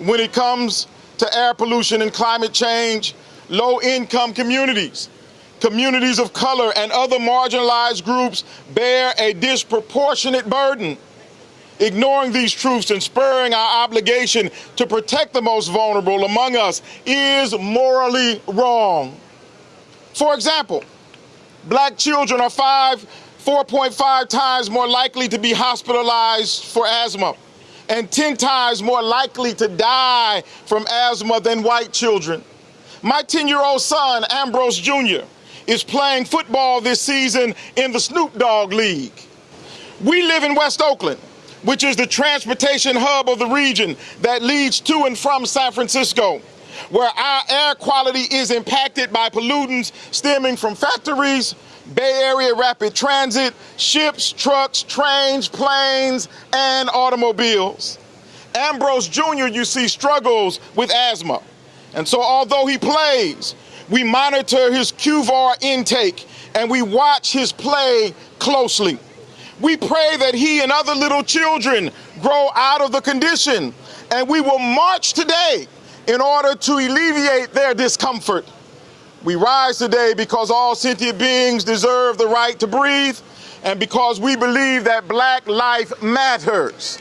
when it comes to air pollution and climate change, low income communities, communities of color, and other marginalized groups bear a disproportionate burden. Ignoring these truths and spurring our obligation to protect the most vulnerable among us is morally wrong. For example, black children are five, 4.5 times more likely to be hospitalized for asthma and 10 times more likely to die from asthma than white children. My 10-year-old son, Ambrose Jr., is playing football this season in the Snoop Dogg League. We live in West Oakland, which is the transportation hub of the region that leads to and from San Francisco, where our air quality is impacted by pollutants stemming from factories, Bay Area rapid transit, ships, trucks, trains, planes, and automobiles. Ambrose Jr., you see, struggles with asthma. And so although he plays, we monitor his QVAR intake and we watch his play closely. We pray that he and other little children grow out of the condition, and we will march today in order to alleviate their discomfort. We rise today because all sentient beings deserve the right to breathe, and because we believe that black life matters.